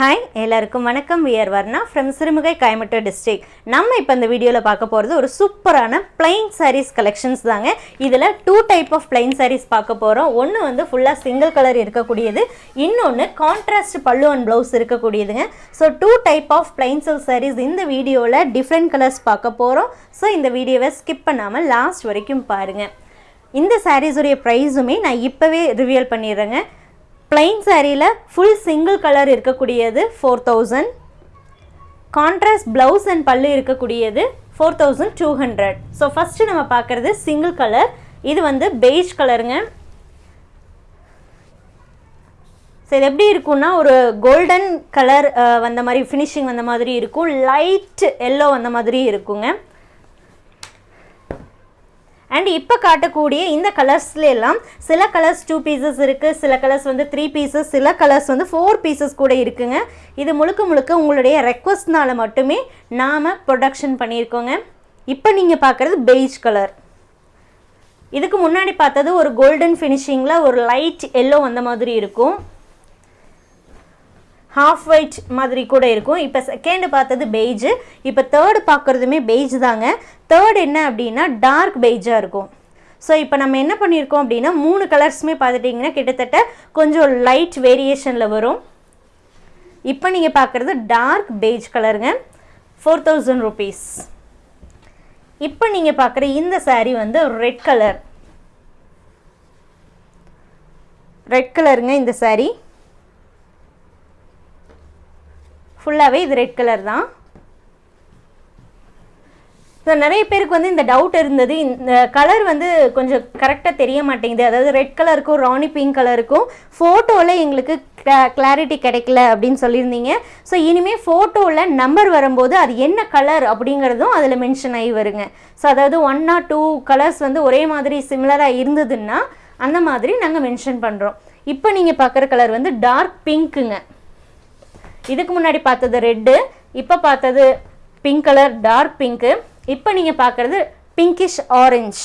Hi எல்லாருக்கும் வணக்கம். We're Varna from Sirumugai Coimbatore district நம்ம இப்போ இந்த வீடியோவில் பார்க்க போகிறது ஒரு சூப்பரான பிளைன் சாரீஸ் கலெக்ஷன்ஸ் தாங்க. இதில் two type of plain sarees பார்க்க போகிறோம் ஒன்று வந்து ஃபுல்லாக சிங்கிள் கலர் இருக்கக்கூடியது. இன்னொன்று contrast pallu and blouse இருக்கக்கூடியதுங்க. So two type of plain silk sarees இந்த வீடியோவில் டிஃப்ரெண்ட் கலர்ஸ் பார்க்க போகிறோம் ஸோ இந்த வீடியோவை ஸ்கிப் பண்ணாமல் லாஸ்ட் வரைக்கும் பாருங்கள் இந்த சாரீஸுடைய ப்ரைஸுமே நான் இப்போவே ரிவியல் பண்ணிடுறேங்க. பிளைன் சாரியில் ஃபுல் சிங்கிள் கலர் இருக்கக்கூடியது four thousand contrast blouse and pallu இருக்கக்கூடியது four thousand two hundred so first நம்ம பார்க்குறது சிங்கிள் கலர் இது வந்து பெய்ஜ் கலருங்க ஸோ இது எப்படி இருக்கும்னா ஒரு கோல்டன் கலர் வந்த மாதிரி ஃபினிஷிங் வந்த மாதிரி இருக்கும். லைட் எல்லோ வந்த மாதிரி இருக்குங்க. அண்ட் இப்போ காட்டக்கூடிய இந்த கலர்ஸ்லாம் எல்லாம் சில கலர்ஸ் டூ பீசஸ் இருக்குது சில கலர்ஸ் வந்து த்ரீ பீசஸ் சில கலர்ஸ் வந்து ஃபோர் பீசஸ் கூட இருக்குங்க. இது முழுக்க முழுக்க உங்களுடைய ரெக்வஸ்ட்னால் மட்டுமே நாம் ப்ரொடக்ஷன் பண்ணியிருக்கோங்க. இப்போ நீங்கள் பார்க்குறது பெய்ஜ் கலர் இதுக்கு முன்னாடி பார்த்தது ஒரு கோல்டன் ஃபினிஷிங்கில் ஒரு லைட் எல்லோ வந்த மாதிரி இருக்கும். ஹாஃப் ஒயிட் மாதிரி கூட இருக்கும். இப்போ செகண்டு பார்த்தது பெய்ஜு இப்போ தேர்டு பார்க்குறதுமே பெய்ஜ் தாங்க. தேர்ட் என்ன அப்படின்னா டார்க் பெய்ஜாக இருக்கும். ஸோ இப்போ நம்ம என்ன பண்ணியிருக்கோம் அப்படின்னா மூணு கலர்ஸுமே பார்த்துட்டிங்கன்னா கிட்டத்தட்ட கொஞ்சம் லைட் வேரியேஷனில் வரும். இப்போ நீங்கள் பார்க்குறது டார்க் பெய்ஜ் கலருங்க ஃபோர் தௌசண்ட் ருபீஸ் இப்போ நீங்கள் பார்க்குற இந்த சாரீ வந்து ரெட் கலர் ரெட் கலருங்க இந்த சாரீ ஃபுல்லாகவே இது ரெட் கலர் தான். ஸோ நிறைய பேருக்கு வந்து இந்த டவுட் இருந்தது. இந்த கலர் வந்து கொஞ்சம் கரெக்டாக தெரிய மாட்டேங்குது. அதாவது ரெட் கலருக்கும் ராணி பிங்க் கலருக்கும் ஃபோட்டோவில் எங்களுக்கு கிளாரிட்டி கிடைக்கல அப்படின்னு சொல்லியிருந்தீங்க. ஸோ இனிமேல் ஃபோட்டோவில் நம்பர் வரும்போது அது என்ன கலர் அப்படிங்கிறதும் அதில் மென்ஷன் ஆகி வருங்க. ஸோ அதாவது ஒன் ஆர் டூ கலர்ஸ் வந்து ஒரே மாதிரி சிமிலராக இருந்ததுன்னா அந்த மாதிரி நாங்கள் மென்ஷன் பண்ணுறோம் இப்போ நீங்கள் பார்க்குற கலர் வந்து டார்க் பிங்க்குங்க இதுக்கு முன்னாடி பார்த்தது ரெட்டு இப்போ பார்த்தது பிங்க் கலர் டார்க் பிங்க்கு இப்போ நீங்கள் பார்க்குறது பிங்கிஷ் ஆரஞ்ச்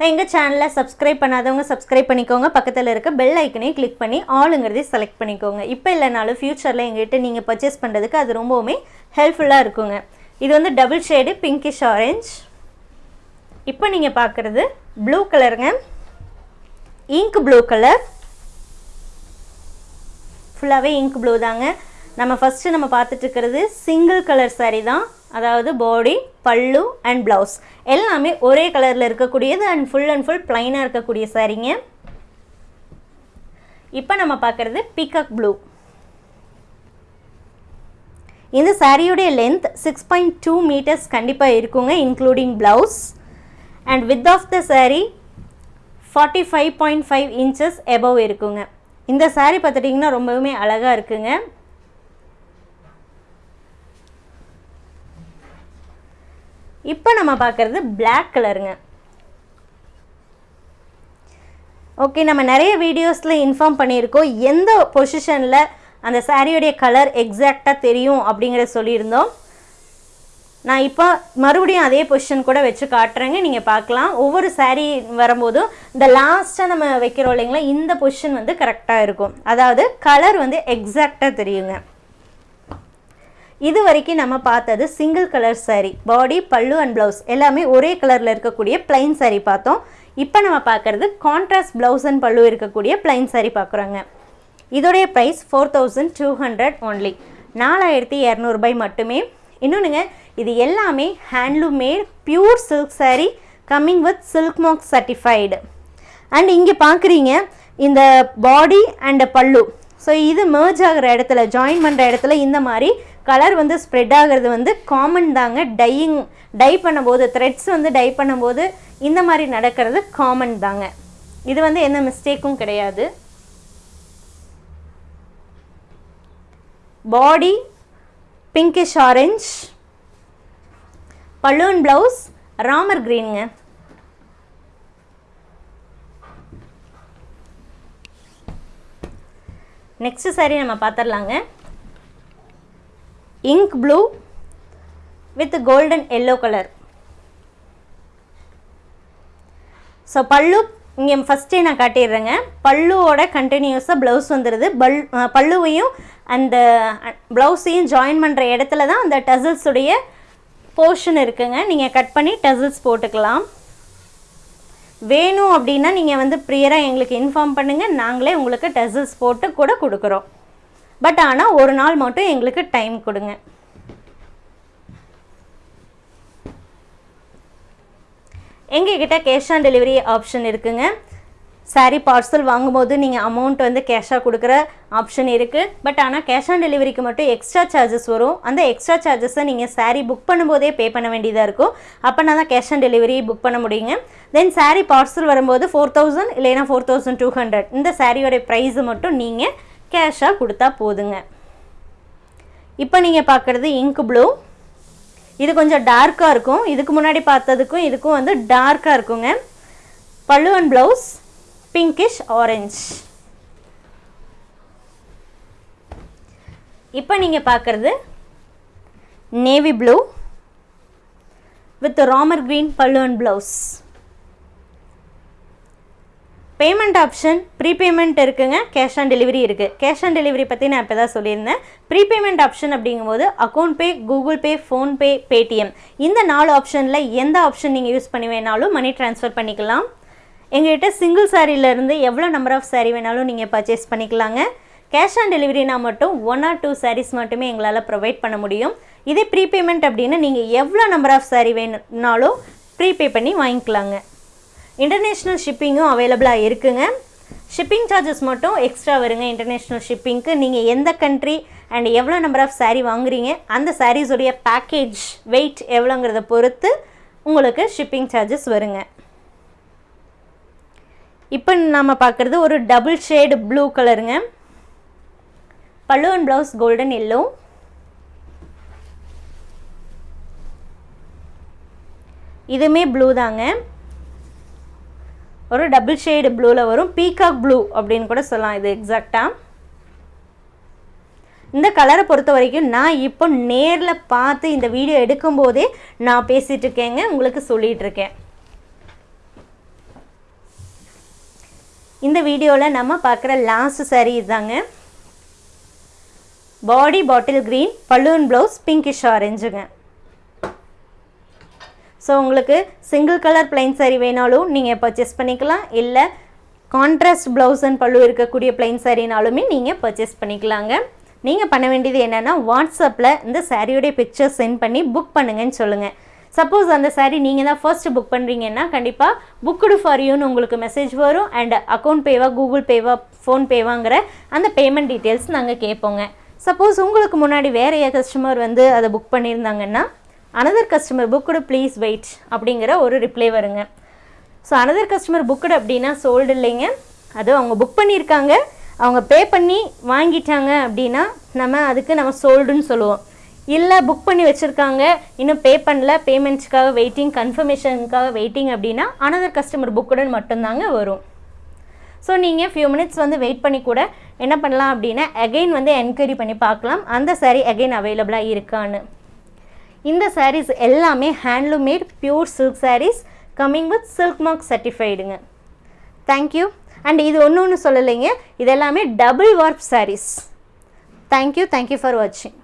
எங்கள் சேனலை சப்ஸ்கிரைப் பண்ணாதவங்க சப்ஸ்கிரைப் பண்ணிக்கோங்க. பக்கத்தில் இருக்க பெல் ஐக்கனையும் கிளிக் பண்ணி ஆளுங்கிறதையும் செலக்ட் பண்ணிக்கோங்க. இப்போ இல்லைனாலும் ஃப்யூச்சரில் எங்கள்கிட்ட நீங்கள் பர்ச்சேஸ் பண்ணுறதுக்கு அது ரொம்பவுமே ஹெல்ப்ஃபுல்லாக இருக்குங்க. இது வந்து டபுள் ஷேடு பிங்கிஷ் ஆரஞ்ச் இப்போ நீங்கள் பார்க்குறது ப்ளூ கலருங்க இங்க் ப்ளூ கலர் ஃபுல்லாகவே இங்க் ப்ளூ தாங்க. நம்ம ஃபஸ்ட்டு நம்ம பார்த்துட்டுருக்கிறது சிங்கிள் கலர் சாரீ தான். அதாவது பாடி பல்லு அண்ட் ப்ளவுஸ் எல்லாமே ஒரே கலரில் இருக்கக்கூடியது அண்ட் ஃபுல் அண்ட் ஃபுல் ப்ளைனாக இருக்கக்கூடிய சாரீங்க இப்போ நம்ம பார்க்குறது பீகாக் ப்ளூ இந்த சாரியுடைய length six point two metres கண்டிப்பாக இருக்குங்க including blouse and width of the saree forty five point five inches above இருக்குங்க. இந்த சாரீ பார்த்துட்டிங்கன்னா ரொம்பவுமே அழகாக இருக்குங்க. இப்போ நம்ம பார்க்குறது பிளாக் கலருங்க ஓகே நம்ம நிறைய வீடியோஸில் இன்ஃபார்ம் பண்ணியிருக்கோம் எந்த பொசிஷனில் அந்த சாரியுடைய கலர் எக்ஸாக்டாக தெரியும் அப்படிங்கிறத சொல்லியிருந்தோம். நான் இப்போ மறுபடியும் அதே பொசிஷன் கூட வச்சு காட்டுறேங்க. நீங்கள் பார்க்கலாம். ஒவ்வொரு சாரீ வரும்போதும் இந்த லாஸ்ட்டாக நம்ம வைக்கிறோம் இல்லைங்களா? இந்த பொசிஷன் வந்து கரெக்டாக இருக்கும். அதாவது கலர் வந்து எக்ஸாக்டாக தெரியுங்க. இது வரைக்கும் நம்ம பார்த்தது சிங்கிள் கலர் சாரீ பாடி பல்லு அண்ட் ப்ளவுஸ் எல்லாமே ஒரே கலரில் இருக்கக்கூடிய பிளைன் சாரீ பார்த்தோம். இப்போ நம்ம பார்க்குறது கான்ட்ராஸ்ட் ப்ளவுஸ் அண்ட் பல்லு இருக்கக்கூடிய பிளைன் சாரீ பார்க்குறோங்க. இதோடைய price four thousand two hundred only நாலாயிரத்தி இரநூறுபாய் மட்டுமே. இன்னொன்றுங்க இது எல்லாமே handloom made pure silk sari coming with silk mark certified and இங்கே பார்க்குறீங்க இந்த பாடி அண்ட் பல்லு. ஸோ இது மேர்ஜ் ஆகிற இடத்துல ஜாயின் பண்ணுற இடத்துல இந்த மாதிரி கலர் வந்து ஸ்ப்ரெட் ஆகிறது வந்து காமன் தாங்க. டையிங் டை பண்ணும்போது த்ரெட்ஸ் வந்து டை பண்ணும்போது இந்த மாதிரி நடக்கிறது காமன் தாங்க. இது வந்து எந்த மிஸ்டேக்கும் கிடையாது. Body pinkish orange balloon blouse Ramar க்ரீனுங்க. Next saree நம்ம பார்த்துடலாங்க ink blue with golden yellow colour so pallu இங்கே ஃபஸ்ட்டே நான் காட்டிடுறேங்க. பல்லுவோட கண்டினியூஸாக ப்ளவுஸ் வந்துடுது பல் பல்லுவையும் அந்த ப்ளவுஸையும் ஜாயின் பண்ணுற இடத்துல தான் அந்த டசல்ஸுடைய போர்ஷன் இருக்குங்க. நீங்கள் கட் பண்ணி டசில்ஸ் போட்டுக்கலாம். வேணும் அப்படின்னா நீங்கள் வந்து ப்ரியராக எங்களுக்கு இன்ஃபார்ம் பண்ணுங்கள் நாங்களே உங்களுக்கு டசில்ஸ் போட்டு கூட கொடுக்குறோம். பட் ஆனால் ஒரு நாள் மட்டும் எங்களுக்கு டைம் கொடுங்க. எங்ககிட்ட கேஷ் ஆன் டெலிவரி ஆப்ஷன் இருக்குங்க. சாரீ பார்சல் வாங்கும்போது நீங்கள் அமௌண்ட் வந்து கேஷாக கொடுக்குற ஆப்ஷன் இருக்குது பட் ஆனால் கேஷ் ஆன் டெலிவரிக்கு மட்டும் எக்ஸ்ட்ரா சார்ஜஸ் வரும். அந்த எக்ஸ்ட்ரா சார்ஜஸை நீங்கள் சாரீ புக் பண்ணும்போதே பே பண்ண வேண்டியதாக இருக்கும். அப்போனா தான் கேஷ் ஆன் டெலிவரி புக் பண்ண முடியுங்க. தென் சாரீ பார்சல் வரும்போது ஃபோர் தௌசண்ட் இல்லைன்னா ஃபோர் தௌசண்ட் டூ ஹண்ட்ரட் இந்த சாரியோடைய ப்ரைஸை மட்டும் நீங்கள் கேஷாக கொடுத்தா போதுங்க. இப்போ நீங்கள் பார்க்குறது இங்க் ப்ளூ இது கொஞ்சம் டார்க்காக இருக்கும். இதுக்கு முன்னாடி பார்த்ததுக்கும் இதுக்கும் வந்து டார்க்காக இருக்குங்க. பல்லுவன் ப்ளவுஸ் பிங்கிஷ் ஆரஞ்ச் இப்போ நீங்கள் பார்க்குறது navy blue with Ramar green pallu and blouse payment option prepayment இருக்குங்க கேஷ் ஆன் டெலிவரி இருக்குது கேஷ் ஆன் டெலிவரி பற்றி நான் இப்போ தான் சொல்லியிருந்தேன். ப்ரீபேமெண்ட் ஆப்ஷன் அப்படிங்கும்போது account pay Google Pay PhonePe Paytm இந்த நாலு ஆப்ஷனில் எந்த ஆப்ஷன் நீங்கள் யூஸ் பண்ணி வேணாலும் மணி ட்ரான்ஸ்ஃபர் பண்ணிக்கலாம். எங்கள்கிட்ட சிங்கிள் சாரியிலேருந்து எவ்வளோ நம்பர் ஆஃப் சாரீ வேணாலும் நீங்கள் பர்ச்சேஸ் பண்ணிக்கலாங்க. கேஷ் ஆன் டெலிவரினா மட்டும் ஒன் ஆர் டூ சாரீஸ் மட்டுமே எங்களால் ப்ரொவைட் பண்ண முடியும். இதே ப்ரீபேமெண்ட் அப்படின்னு நீங்கள் எவ்வளோ நம்பர் ஆஃப் சாரீ வேணும்னாலும் ப்ரீபே பண்ணி வாங்கிக்கலாங்க. இன்டர்நேஷ்னல் ஷிப்பிங்கும் அவைலபிளாக இருக்குங்க. ஷிப்பிங் சார்ஜஸ் மட்டும் எக்ஸ்ட்ரா வருங்க. இன்டர்நேஷ்னல் ஷிப்பிங்க்கு நீங்கள் எந்த கண்ட்ரி அண்ட் எவ்வளோ நம்பர் ஆஃப் சாரீ வாங்குறீங்க அந்த சாரீஸுடைய பேக்கேஜ் வெயிட் எவ்வளோங்கிறத பொறுத்து உங்களுக்கு ஷிப்பிங் சார்ஜஸ் வருங்க. இப்போ நம்ம பார்க்குறது ஒரு டபுள் ஷேடு ப்ளூ கலருங்க pallu and blouse golden yellow இதுவுமே ப்ளூ தாங்க. ஒரு டபுள் ஷேடு ப்ளூவில் வரும். பீகாக் ப்ளூ அப்படின்னு கூட சொல்லலாம் இது எக்ஸாக்டாக இந்த கலரை பொறுத்த வரைக்கும் நான் இப்போ நேரில் பார்த்து இந்த வீடியோ எடுக்கும்போதே நான் பேசிகிட்ருக்கேங்க உங்களுக்கு சொல்லிகிட்ருக்கேன் இந்த வீடியோவில் நம்ம பார்க்குற லாஸ்ட் saree இதுதாங்க. Body bottle green balloon blouse pinkish ஆரஞ்சுங்க so உங்களுக்கு சிங்கிள் கலர் பிளைன் saree வேணாலும் நீங்கள் பர்ச்சேஸ் பண்ணிக்கலாம். இல்லை கான்ட்ராஸ்ட் ப்ளவுஸ் அண்ட் பல்லு இருக்கக்கூடிய பிளைன் சாரினாலுமே நீங்கள் பர்ச்சேஸ் பண்ணிக்கலாங்க. நீங்கள் பண்ண வேண்டியது என்னென்னா வாட்ஸ்அப்பில் இந்த சாரியோடைய பிக்சர் சென்ட் பண்ணி புக் பண்ணுங்கன்னு சொல்லுங்கள் சப்போஸ் அந்த saree நீங்கள் தான் ஃபர்ஸ்ட் புக் பண்ணுறீங்கன்னா கண்டிப்பாக புக்குடு ஃபார் யூன்னு உங்களுக்கு மெசேஜ் வரும். அண்ட் அக்கௌண்ட் பேவா கூகுள் பேவா ஃபோன்பேவாங்கிற அந்த பேமெண்ட் டீட்டெயில்ஸ் நாங்கள் கேட்போங்க சப்போஸ் உங்களுக்கு முன்னாடி வேறு கஸ்டமர் வந்து அதை புக் பண்ணியிருந்தாங்கன்னா another customer booked please wait அப்படிங்கிற ஒரு ரிப்ளை வருங்க. ஸோ அனதர் கஸ்டமர் புக்குடு அப்படின்னா சோல்டு இல்லைங்க. அது அவங்க புக் பண்ணியிருக்காங்க. அவங்க பே பண்ணி வாங்கிட்டாங்க அப்படின்னா நம்ம அதுக்கு நம்ம சோல்டுன்னு சொல்லுவோம். இல்லை புக் பண்ணி வச்சுருக்காங்க. இன்னும் பே பண்ணல. பேமெண்ட்ஸ்க்காக வெயிட்டிங் கன்ஃபர்மேஷனுக்காக வெயிட்டிங் அப்படின்னா அனதர் கஸ்டமர் புக்குடன் மட்டும்தாங்க வரும். ஸோ நீங்கள் ஃபியூ மினிட்ஸ் வந்து வெயிட் பண்ணி கூட என்ன பண்ணலாம் அப்படின்னா அகைன் வந்து என்கொயரி பண்ணி பார்க்கலாம். அந்த சாரீ அகைன் அவைலபிளாக இருக்கான்னு. இந்த சாரீஸ் எல்லாமே handloom made pure silk sarees coming with silk mark சர்டிஃபைடுங்க thank you and இது ஒன்று ஒன்று சொல்லலைங்க. இது எல்லாமே double work sarees thank you thank you for வாட்சிங்